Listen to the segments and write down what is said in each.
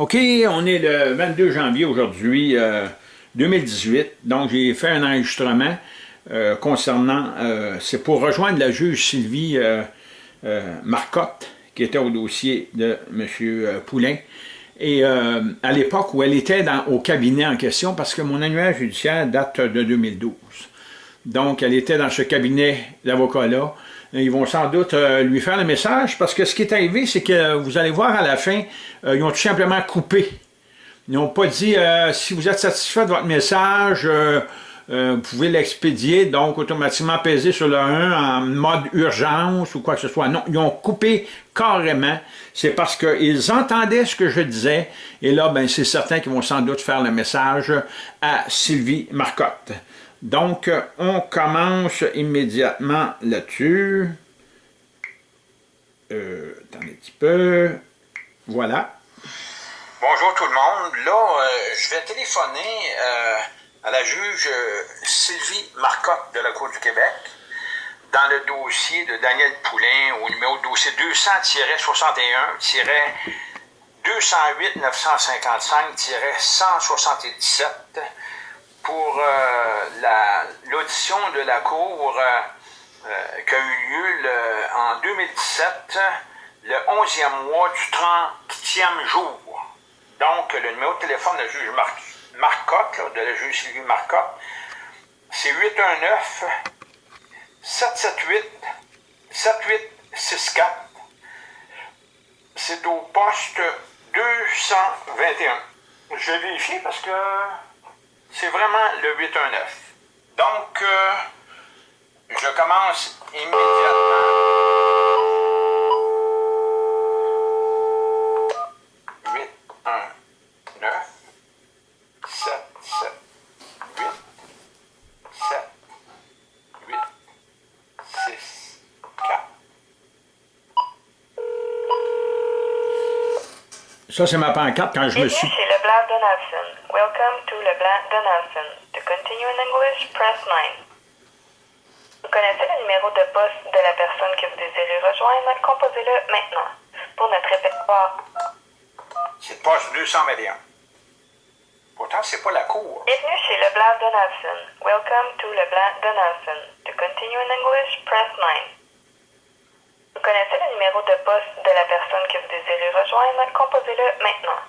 OK, on est le 22 janvier aujourd'hui, 2018. Euh, Donc, j'ai fait un enregistrement euh, concernant... Euh, c'est pour rejoindre la juge Sylvie Marcotte, qui était au dossier de M. Poulain. Et à l'époque où elle était au cabinet en question, parce que mon annuaire judiciaire date de 2012. Donc, elle était dans ce cabinet d'avocat-là. Ils vont sans doute euh, lui faire le message, parce que ce qui est arrivé, c'est que vous allez voir à la fin, euh, ils ont tout simplement coupé. Ils n'ont pas dit euh, si vous êtes satisfait de votre message, vous pouvez l'expédier, donc automatiquement peser sur le 1 en mode urgence ou quoi que ce soit. Non, ils ont coupé carrément. C'est parce qu'ils entendaient ce que je disais, et là, ben, c'est certain qu'ils vont sans doute faire le message à Sylvie Marcotte. Donc, on commence immédiatement là-dessus. Euh, attendez un petit peu. Voilà. Bonjour tout le monde. Là, euh, je vais téléphoner euh, à la juge Sylvie Marcotte de la Cour du Québec dans le dossier de Daniel Poulain au numéro de dossier 200-61-208-955-177 pour euh, l'audition de la Cour euh, euh, qui a eu lieu en 2017, le 11e mois du 30e jour. Donc, le numéro de téléphone de la juge Marcotte, de la juge Sylvie Marcotte, c'est 819 778 7864. C'est au poste 221. Je vais vérifier parce que c'est vraiment le 819. Donc, euh, je commence immédiatement. 8, 1, 9, 7, 7, 8, 7, 8, 6, 4. Ça, c'est ma pancarte quand je me suis... Leblanc Donaldson. Welcome to Leblanc Donaldson. To continue in English, press 9. Vous connaissez le numéro de poste de la personne que vous désirez rejoindre? Composez-le maintenant. Pour notre répertoire. C'est poste 221. Pourtant, c'est pas la cour. Bienvenue chez Leblanc Donaldson. Welcome to Leblanc Donaldson. To continue in English, press 9. Vous connaissez le numéro de poste de la personne que vous désirez rejoindre? Composez-le maintenant.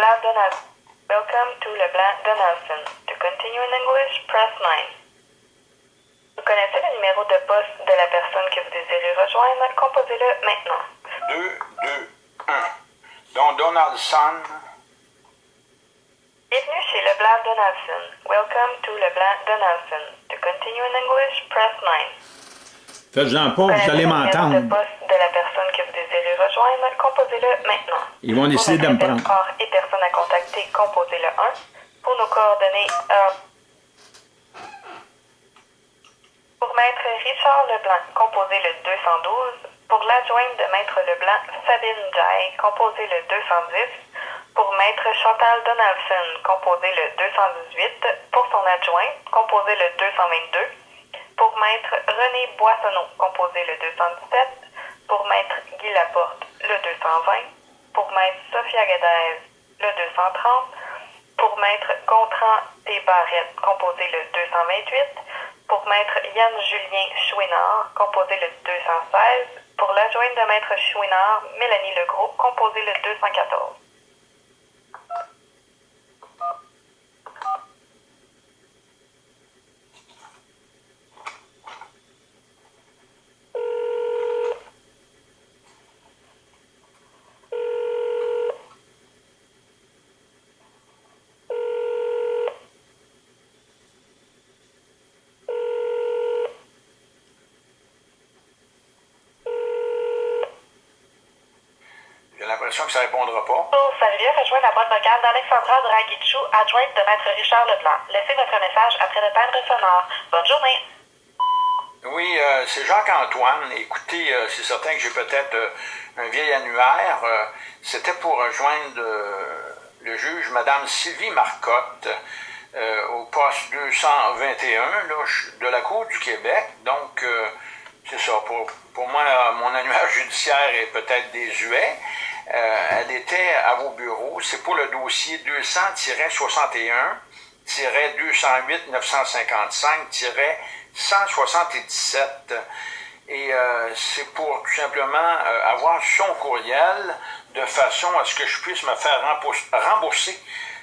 Leblanc Donaldson. Welcome to Leblanc Donaldson. To continue in English, press 9. Vous connaissez le numéro de poste de la personne que vous désirez rejoindre? Composez-le maintenant. 2, 2, 1. Donc Donaldson. Bienvenue chez Leblanc Donaldson. Welcome to Leblanc Donaldson. To continue in English, press 9. Faites-en pas, vous allez m'entendre. Le poste de la personne que vous désirez rejoindre, composez-le maintenant. Ils vont essayer de me prendre. Pour et personne à contacter, composez le 1. Pour nos coordonnées, euh, Pour Maître Richard Leblanc, composez le 212. Pour l'adjointe de Maître Leblanc, Sabine Jai, composez le 210. Pour Maître Chantal Donaldson, composez le 218. Pour son adjoint, composez le 222. Pour Maître René Boissonneau, composez le 217. Pour Maître Guy Laporte, le 220. Pour Maître Sophia Guédez, le 230. Pour Maître Gontran T. Barrette, composez le 228. Pour Maître Yann-Julien Chouinard, composez le 216. Pour l'adjointe de Maître Chouinard, Mélanie Legros, composez le 214. J'ai l'impression que ça répondra pas. Bonjour, Salut, rejoint la boîte vocale d'Alexandra Dragichou, adjointe de Maître Richard Leblanc. Laissez votre message après le timbre sonore. Bonne journée. Oui, euh, c'est Jacques-Antoine. Écoutez, euh, c'est certain que j'ai peut-être euh, un vieil annuaire. C'était pour rejoindre le juge, Madame Sylvie Marcotte, au poste 221 là, de la Cour du Québec. Donc, c'est ça. Pour, pour moi, mon annuaire judiciaire est peut-être désuet. Euh, elle était à vos bureaux. C'est pour le dossier 200-208-955-177. Et euh, c'est pour tout simplement euh, avoir son courriel de façon à ce que je puisse me faire rembourser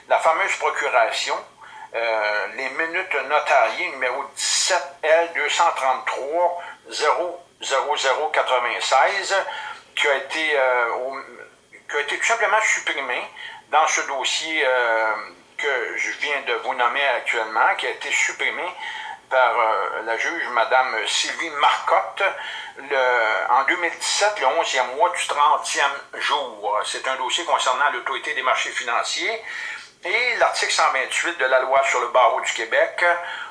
la fameuse procuration, euh, les minutes notariées numéro 17 L 233 00096 qui a été qui a été tout simplement supprimé dans ce dossier que je viens de vous nommer actuellement, qui a été supprimé par euh, la juge Mme Sylvie Marcotte en 2017, le 11e mois du 30e jour. C'est un dossier concernant l'autorité des marchés financiers. Et l'article 128 de la loi sur le barreau du Québec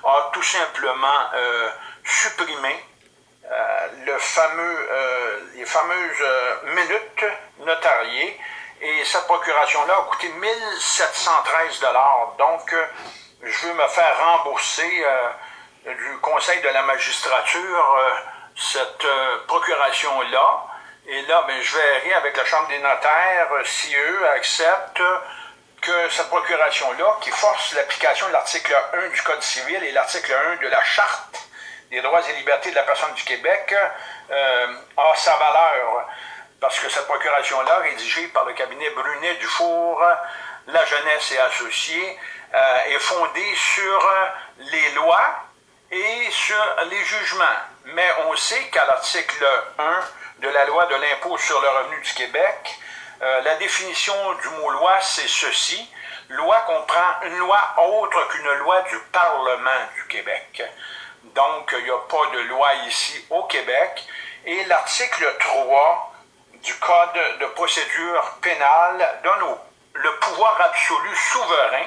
a tout simplement euh, supprimé euh, le fameux, les fameuses minutes notariées. Et cette procuration-là a coûté 1713 Donc, je veux me faire rembourser du Conseil de la magistrature euh, cette euh, procuration-là. Et là, ben, je verrai avec la Chambre des notaires euh, si eux acceptent que cette procuration-là, qui force l'application de l'article 1 du Code civil et l'article 1 de la Charte des droits et libertés de la personne du Québec, a sa valeur. Parce que cette procuration-là, rédigée par le cabinet Brunet-Dufour, La Jeunesse et Associés, est fondée sur les lois et sur les jugements. Mais on sait qu'à l'article 1 de la loi de l'impôt sur le revenu du Québec, euh, la définition du mot loi, c'est ceci. Loi comprend une loi autre qu'une loi du Parlement du Québec. Donc, il n'y a pas de loi ici au Québec. Et l'article 3 du Code de procédure pénale donne le pouvoir absolu souverain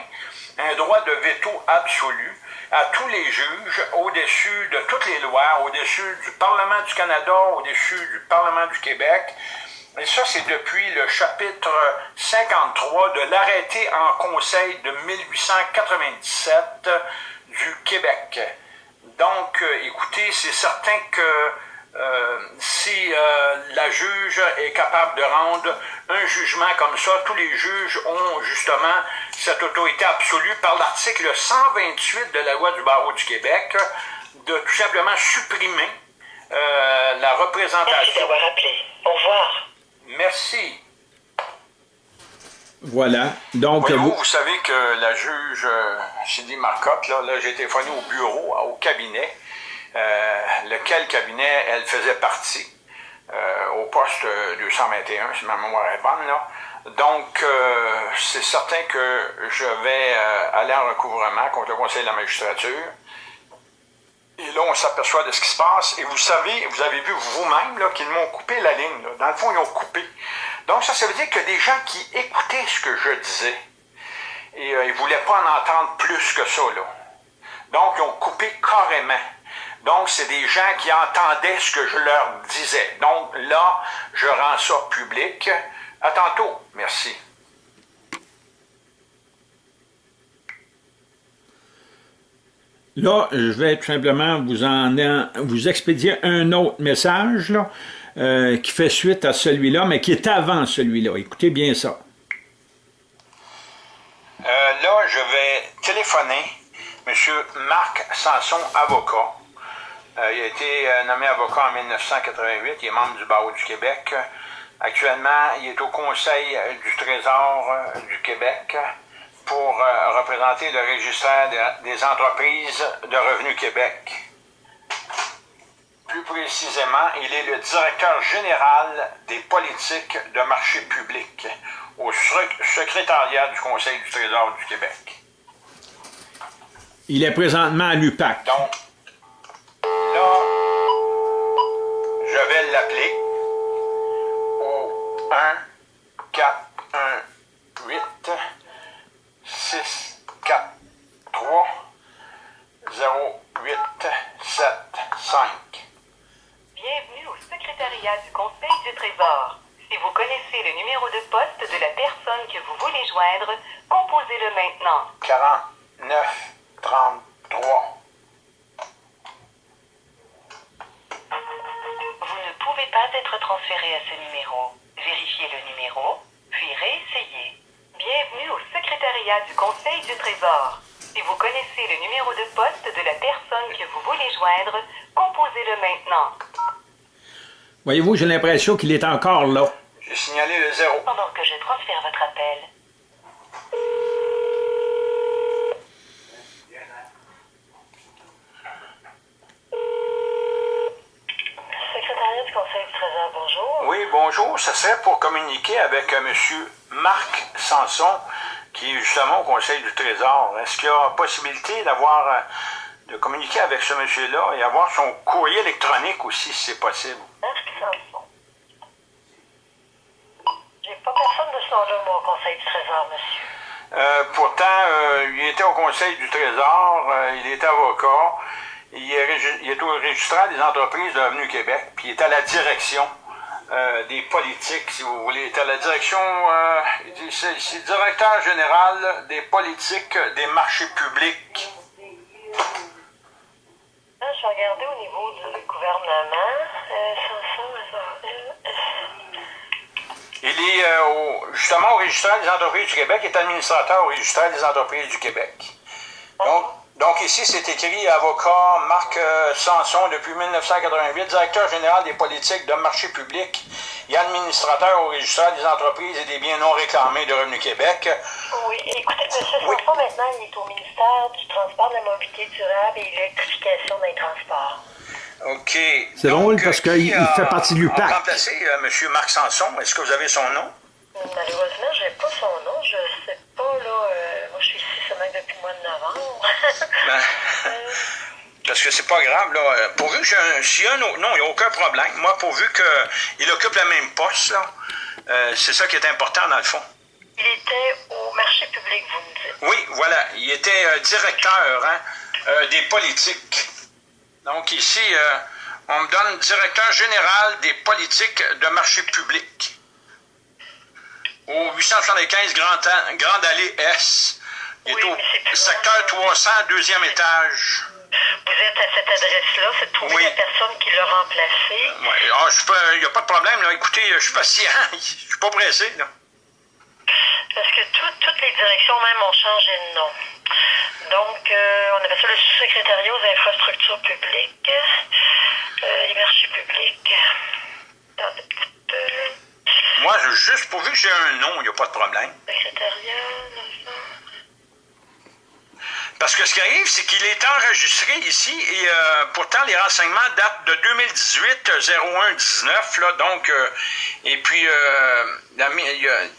un droit de veto absolu à tous les juges au-dessus de toutes les lois, au-dessus du Parlement du Canada, au-dessus du Parlement du Québec. Et ça, c'est depuis le chapitre 53 de l'arrêté en conseil de 1897 du Québec. Donc, euh, écoutez, c'est certain que euh, si euh, la juge est capable de rendre un jugement comme ça, tous les juges ont justement cette autorité absolue par l'article 128 de la loi du barreau du Québec de tout simplement supprimer euh, la représentation. Merci d'avoir appelé. Au revoir. Merci. Voilà. Donc, vous... vous savez que la juge Cindy Marcotte, là, là j'ai téléphoné au bureau, au cabinet, euh, lequel cabinet elle faisait partie, euh, au poste 221, si ma mémoire est bonne. Donc, euh, c'est certain que je vais aller en recouvrement contre le Conseil de la magistrature. Et là, on s'aperçoit de ce qui se passe. Et vous savez, vous avez vu vous-même qu'ils m'ont coupé la ligne. Dans le fond, ils ont coupé. Donc, ça, ça veut dire que des gens qui écoutaient ce que je disais, et ils ne voulaient pas en entendre plus que ça. Là. Donc, ils ont coupé carrément. Donc, c'est des gens qui entendaient ce que je leur disais. Donc, là, je rends ça public. À tantôt. Merci. Là, je vais tout simplement vous, en, vous expédier un autre message là, euh, qui fait suite à celui-là, mais qui est avant celui-là. Écoutez bien ça. Euh, là, je vais téléphoner M. Marc Sanson, avocat, il a été euh, nommé avocat en 1988. Il est membre du barreau du Québec. Actuellement, il est au Conseil euh, du Trésor du Québec pour représenter le registre des entreprises de Revenu Québec. Plus précisément, il est le directeur général des politiques de marché public au secrétariat du Conseil du Trésor du Québec. Il est présentement à l'UPAC. Donc, Là, je vais l'appeler au 1 4 1 8 6 4 3 0 8 7 5. Bienvenue au secrétariat du Conseil du Trésor. Si vous connaissez le numéro de poste de la personne que vous voulez joindre, composez-le maintenant. 49 33 pouvez pas être transféré à ce numéro. Vérifiez le numéro, puis réessayez. Bienvenue au secrétariat du Conseil du Trésor. Si vous connaissez le numéro de poste de la personne que vous voulez joindre, composez-le maintenant. Voyez-vous, j'ai l'impression qu'il est encore là. J'ai signalé le zéro. Pendant que je transfère votre appel, Secrétariat du Conseil du Trésor, bonjour. Oui, bonjour. Ça serait pour communiquer avec euh, M. Marc Sanson, qui est justement au Conseil du Trésor. Est-ce qu'il y a possibilité d'avoir, euh, de communiquer avec ce monsieur-là et avoir son courrier électronique aussi, si c'est possible? J'ai pas personne de ce nom-là, au Conseil du Trésor, monsieur. Euh, pourtant, euh, il était au Conseil du Trésor, euh, il était avocat, il est, régi- il est au registraire des entreprises de Revenu Québec, puis il est à la direction euh, des politiques, si vous voulez. À la direction, euh, c'est, directeur général des politiques des marchés publics. Ah, je vais regarder au niveau du gouvernement. Euh, Il est au- justement au registraire des entreprises du Québec, il est administrateur au registraire des entreprises du Québec. Donc, donc ici, c'est écrit avocat Marc euh, Sanson depuis 1988, directeur général des politiques de marché public et administrateur au registraire des entreprises et des biens non réclamés de Revenu Québec. Oui, écoutez, M. Oui. Sanson, maintenant, il est au ministère du Transport, de la Mobilité durable et de l'électrification des transports. OK. C'est drôle parce qu'il- il fait partie de l'UPAC. On remplacé euh, M. Marc Sanson? Est-ce que vous avez son nom? Malheureusement, je n'ai pas son nom. Mois de novembre. Ben, Euh, Parce que c'est pas grave, là. Pourvu que j'ai un. S'il y a un autre. Non, il n'y a aucun problème. Moi, pourvu qu'il occupe le même poste, là, euh, c'est ça qui est important, dans le fond. il était au marché public, vous me dites. Oui, voilà. Il était euh, directeur hein, euh, des politiques. Donc, ici, on me donne directeur général des politiques de marché public. Au 875 Grand, An- Grande Allée S. Est Oui, secteur loin. 300, deuxième étage. Vous êtes à cette adresse-là, c'est trouver Oui. la personne qui l'a remplacé? Ouais, ah, il n'y a pas de problème. Là. Écoutez, je suis patient. Je suis pas pressé. Là. Parce que tout- toutes les directions même ont changé de nom. Donc, euh, on appelle ça le sous-secrétariat aux infrastructures publiques, euh, les marchés publics. Petit peu. Moi, juste pourvu que j'ai un nom, il n'y a pas de problème. Secrétariat. Parce que ce qui arrive, c'est qu'il est enregistré ici et euh, pourtant les renseignements datent de 2018-01-19. Là, donc, euh, et puis euh, la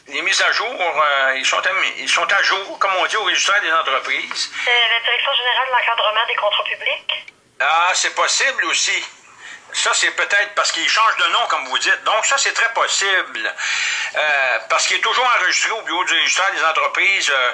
les mises à jour, euh, ils, sont à, ils sont à jour, comme on dit, au registre des entreprises. C'est la direction générale de l'encadrement des contrats publics. Ah, c'est possible aussi. Ça, c'est peut-être parce qu'il change de nom, comme vous dites. Donc, ça, c'est très possible. Euh, parce qu'il est toujours enregistré au bureau du registraire des entreprises euh, euh,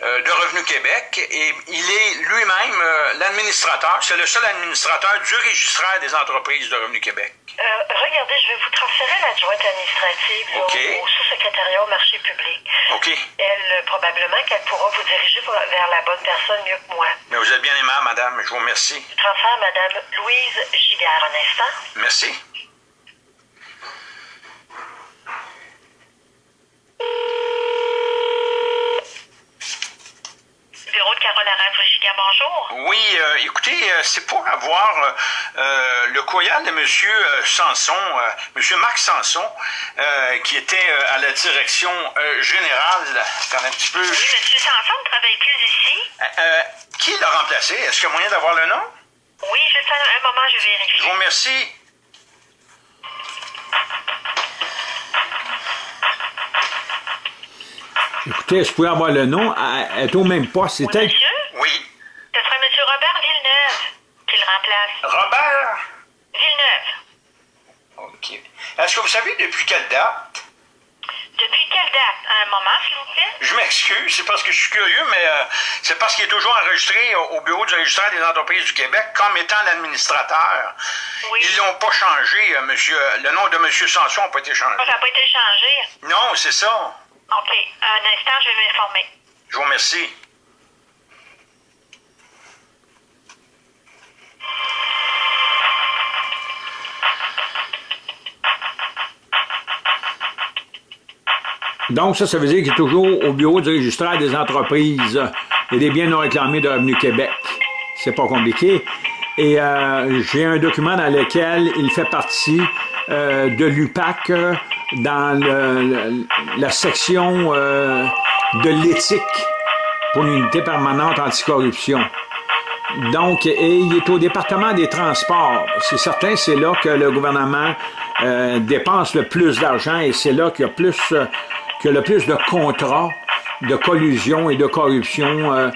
de Revenu Québec et il est lui-même euh, l'administrateur, c'est le seul administrateur du registraire des entreprises de Revenu Québec. Euh, regardez, je vais vous transférer l'adjointe administrative au, au sous-secrétariat au marché public. OK. Elle, euh, probablement qu'elle pourra vous diriger pour- vers la bonne personne mieux que moi. Mais vous êtes bien aimable, madame. Je vous remercie. Je transfère Madame Louise Giguère un instant. Merci. Bureau de Carole bonjour. Oui, euh, écoutez, euh, c'est pour avoir euh, le courriel de M. Sanson, M. Marc Sanson, qui était à la direction générale. Un petit peu. Oui, Monsieur Sanson ne travaille plus ici. Qui l'a remplacé? Est-ce qu'il y a moyen d'avoir le nom? Oui, juste un, un moment, je vérifie. Je vous remercie. Écoutez, je pouvais avoir le nom, elle est au même poste. Oui, C'était monsieur? Oui. Ce sera Monsieur Robert Villeneuve qui le remplace. Robert? Villeneuve. OK. Est-ce que vous savez depuis quelle date? Depuis quelle date? Un moment, s'il vous plaît? Je m'excuse, c'est parce que je suis curieux, mais euh, c'est parce qu'il est toujours enregistré au, au bureau du registraire des entreprises du Québec comme étant l'administrateur. Oui. Ils l'ont pas changé, euh, monsieur. Le nom de monsieur Sanson n'a pas été changé. Ça n'a pas été changé. Non, c'est ça. OK. Un instant, je vais m'informer. Je vous remercie. Donc, ça, ça veut dire qu'il est toujours au bureau du registraire des entreprises et des biens non réclamés de Revenu Québec. C'est pas compliqué. Et euh, j'ai un document dans lequel il fait partie euh, de l'UPAC dans le, la section euh, de l'éthique pour l'unité permanente anticorruption. Donc, et il est au département des transports. C'est certain, c'est là que le gouvernement euh, dépense le plus d'argent et c'est là qu'il y a plus, euh, le plus de contrats de collusion et de corruption euh,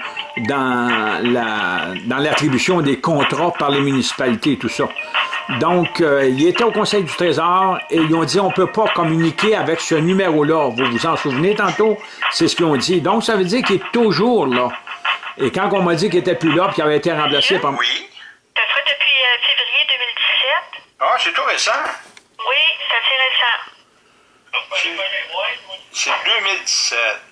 dans la dans l'attribution des contrats par les municipalités et tout ça. Donc, euh, il était au Conseil du Trésor et ils ont dit on peut pas communiquer avec ce numéro-là. Vous vous en souvenez tantôt? C'est ce qu'ils ont dit. Donc, ça veut dire qu'il est toujours là. Et quand on m'a dit qu'il était plus là, puis qu'il avait été remplacé par... Oui. Ça ferait depuis euh, février 2017? Ah, c'est tout récent? Oui, c'est assez récent. C'est 2017.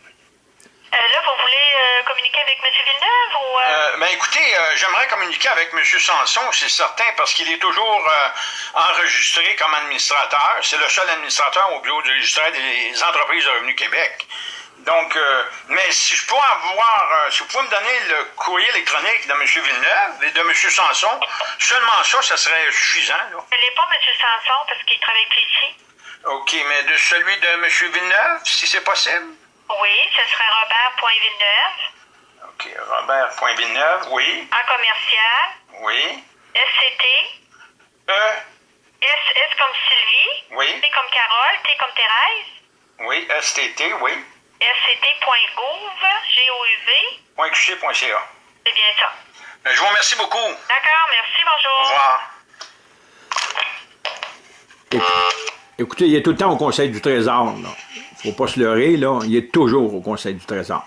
Euh, là, vous voulez euh, communiquer avec M. Villeneuve ou... euh, ben écoutez, j'aimerais communiquer avec M. Sanson, c'est certain, parce qu'il est toujours enregistré comme administrateur. C'est le seul administrateur au bureau du registraire des entreprises de Revenu Québec. Donc, euh, mais si je peux avoir, euh, si vous pouvez me donner le courrier électronique de M. Villeneuve et de M. Sanson, seulement ça, ça serait suffisant. Là. Je l'ai pas, M. Sanson, parce qu'il travaille plus ici. OK, mais de celui de M. Villeneuve, si c'est possible? Oui, ce serait Robert.Villeneuve, OK, Robert.Villeneuve, oui, en commercial, oui. SCT, E, S, S comme Sylvie, oui, T comme Carole, T comme Thérèse, oui, STT, oui, sct.gouv, G-O-U-V, .qc.ca. c'est bien ça. Ben, Je vous remercie beaucoup. Au D'accord, merci, bonjour. revoir. Écoutez, il est tout le temps au Conseil du Trésor. Là. Faut pas se leurrer. Il est toujours au Conseil du Trésor.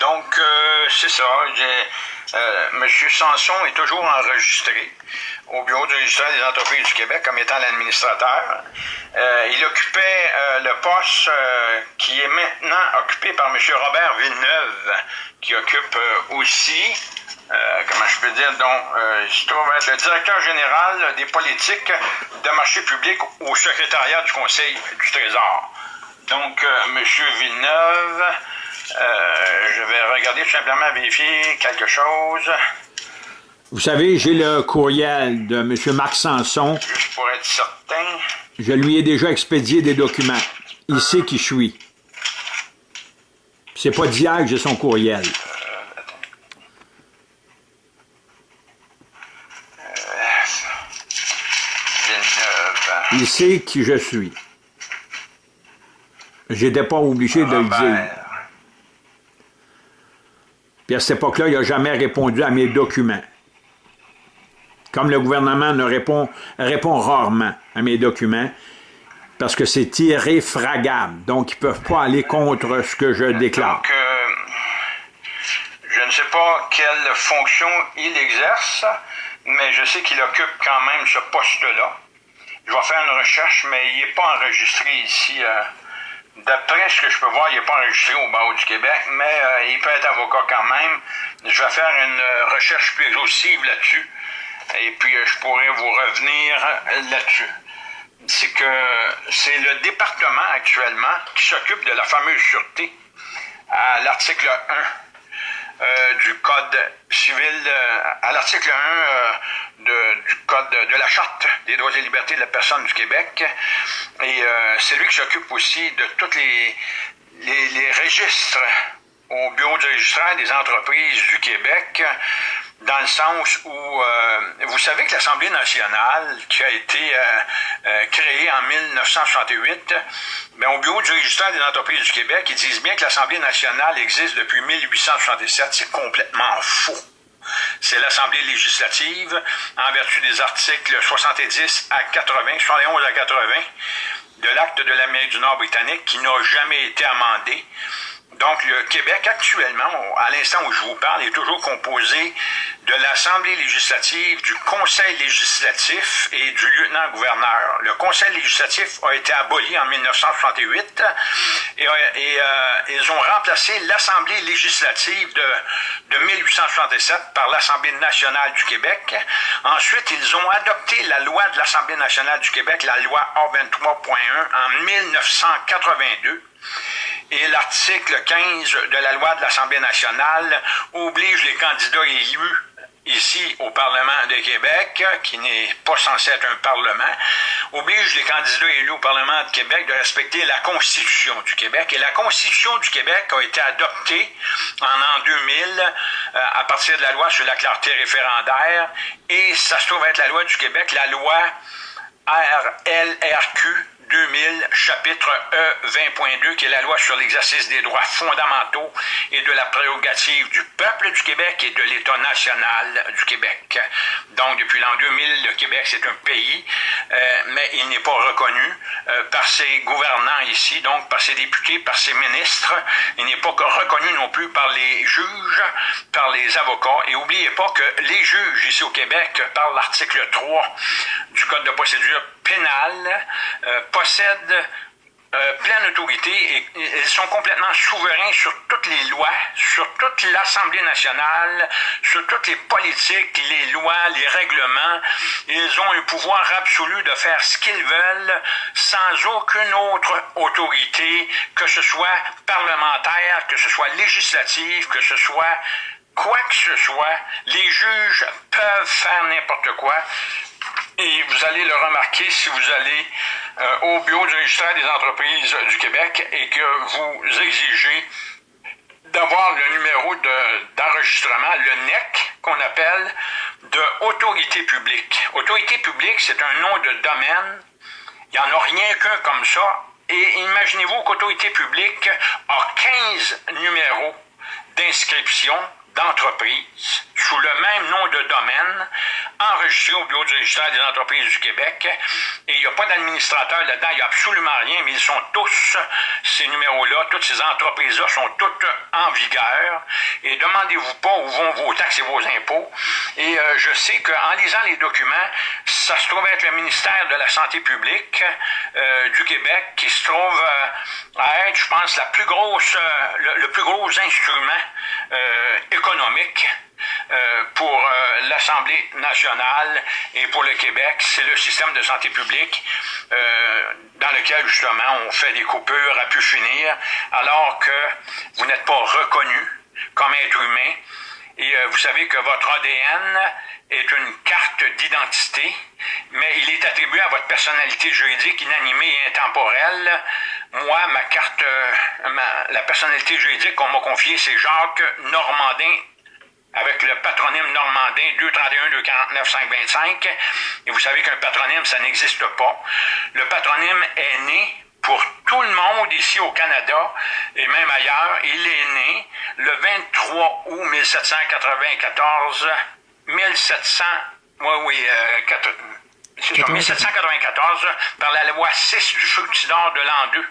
Donc, euh, c'est ça. J'ai- euh, Monsieur Sanson est toujours enregistré au Bureau du registre des entreprises du Québec comme étant l'administrateur. Euh, il occupait euh, le poste euh, qui est maintenant occupé par Monsieur Robert Villeneuve, qui occupe aussi, comment je peux dire, donc, il se trouve être le directeur général des politiques de marché public au secrétariat du Conseil du Trésor. Donc, Monsieur Villeneuve, je vais regarder tout simplement vérifier quelque chose, Vous savez, j'ai le courriel de M. Marc Sanson. pour être certain? Je lui ai déjà expédié des documents. Il sait qui je suis. C'est pas d'hier que j'ai son courriel. Villeneuve. Il sait qui je suis. J'étais pas obligé de le dire. Puis à cette époque-là, il n'a jamais répondu à mes documents. Comme le gouvernement ne répond, rarement à mes documents, parce que c'est irréfragable. Donc, ils ne peuvent pas aller contre ce que je déclare. Donc, euh, je ne sais pas quelle fonction il exerce, mais je sais qu'il occupe quand même ce poste-là. Je vais faire une recherche, mais il n'est pas enregistré ici. euh, D'après ce que je peux voir, il n'est pas enregistré au barreau du Québec, mais euh, il peut être avocat quand même. Je vais faire une recherche plus exhaustive là-dessus, et puis je pourrai vous revenir là-dessus. C'est que c'est le département actuellement qui s'occupe de la fameuse sûreté à l'article 1 euh, du Code civil, euh, à l'article 1 euh, de- du Code de, la Charte des droits et libertés de la personne du Québec. Et c'est lui qui s'occupe aussi de tous les, les, les registres au Bureau du registraire des entreprises du Québec, dans le sens où euh, vous savez que l'Assemblée nationale, qui a été euh, euh, créée en 1968, ben, au Bureau du registraire des entreprises du Québec, ils disent bien que l'Assemblée nationale existe depuis 1867. C'est complètement faux. C'est l'Assemblée législative, en vertu des articles 70 à 80, 71 à 80 de l'acte de l'Amérique du Nord britannique, qui n'a jamais été amendé. Donc, le Québec, actuellement, à l'instant où je vous parle, est toujours composé de l'Assemblée législative, du Conseil législatif et du lieutenant-gouverneur. Le Conseil législatif a été aboli en 1968 et, et euh, ils ont remplacé l'Assemblée législative de, de 1867 par l'Assemblée nationale du Québec. Ensuite, ils ont adopté la loi de l'Assemblée nationale du Québec, la loi A23.1, en 1982 et l'article 15 de la loi de l'Assemblée nationale oblige les candidats élus ici au Parlement de Québec, qui n'est pas censé être un Parlement, oblige les candidats élus au Parlement de Québec de respecter la Constitution du Québec. Et la Constitution du Québec a été adoptée en an 2000 euh, à partir de la loi sur la clarté référendaire, et ça se trouve être la loi du Québec, la loi RLRQ 2000, chapitre E 20.2, qui est la loi sur l'exercice des droits fondamentaux et de la prérogative du peuple du Québec et de l'État national du Québec. Donc, depuis l'an 2000, le Québec, c'est un pays, euh, mais il n'est pas reconnu euh, par ses gouvernants ici, donc par ses députés, par ses ministres. Il n'est pas reconnu non plus par les juges, par les avocats. Et n'oubliez pas que les juges ici au Québec, par l'article 3 du Code de procédure pénale, euh, possèdent euh, pleine autorité et ils sont complètement souverains sur toutes les lois, sur toute l'Assemblée nationale, sur toutes les politiques, les lois, les règlements. Ils ont un pouvoir absolu de faire ce qu'ils veulent sans aucune autre autorité, que ce soit parlementaire, que ce soit législative, que ce soit quoi que ce soit. Les juges peuvent faire n'importe quoi. Et vous allez le remarquer si vous allez euh, au bureau du registraire des entreprises du Québec et que vous exigez d'avoir le numéro d'enregistrement, le NEC, qu'on appelle, de autorité publique. Autorité publique, c'est un nom de domaine. Il n'y en a rien qu'un comme ça. Et imaginez-vous qu'autorité publique a 15 numéros d'inscription d'entreprise sous le même nom de domaine enregistré au Bureau du registre des entreprises du Québec. Et il n'y a pas d'administrateur là-dedans, il n'y a absolument rien, mais ils sont tous, ces numéros-là, toutes ces entreprises-là sont toutes en vigueur. Et demandez-vous pas où vont vos taxes et vos impôts. Et euh, je sais qu'en lisant les documents, ça se trouve être le ministère de la Santé publique euh, du Québec qui se trouve euh, à être, je pense, la plus grosse, le, le, plus gros instrument économique euh, pour euh, l'Assemblée nationale et pour le Québec, c'est le système de santé publique euh, dans lequel justement on fait des coupures à pu finir, alors que vous n'êtes pas reconnu comme être humain. Et vous savez que votre ADN est une carte d'identité, mais il est attribué à votre personnalité juridique inanimée et intemporelle. Moi, ma carte, la personnalité juridique qu'on m'a confiée, c'est Jacques Normandin avec le patronyme normandin 231 249 525. Et vous savez qu'un patronyme, ça n'existe pas. Le patronyme est né pour tout le monde ici au Canada et même ailleurs. Il est né le 23 août 1794, 1700, oui, oui, euh, 1794, par la loi 6 du fructidor de l'an 2.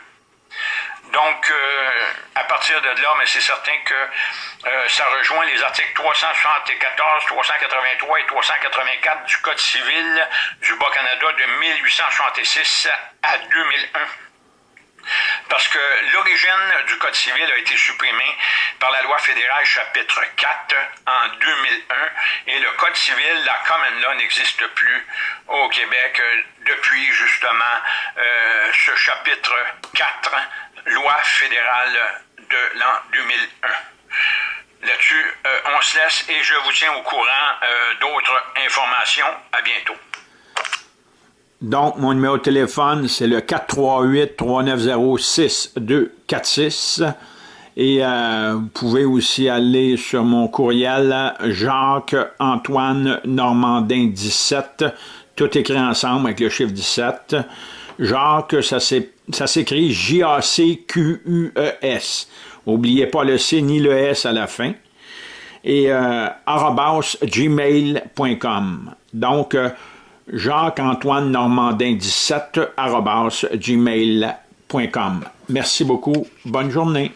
Donc, euh, à partir de là, mais c'est certain que euh, ça rejoint les articles 374, 383 et 384 du Code civil du Bas-Canada de 1866 à 2001 parce que l'origine du Code civil a été supprimée par la loi fédérale chapitre 4 en 2001 et le Code civil, la common law, n'existe plus au Québec euh, depuis justement euh, ce chapitre 4, loi fédérale de l'an 2001. Là-dessus, euh, on se laisse et je vous tiens au courant d'autres informations. À bientôt. Donc, mon numéro de téléphone, c'est le 438-390-6246. Et euh, vous pouvez aussi aller sur mon courriel Jacques-Antoine Normandin 17, tout écrit ensemble avec le chiffre 17. Jacques, ça s'écrit J-A-C-Q-U-E-S. N'oubliez pas le C ni le S à la fin. Et euh. Donc, euh, Jacques-Antoine Normandin 17 gmail.com. Merci beaucoup. Bonne journée.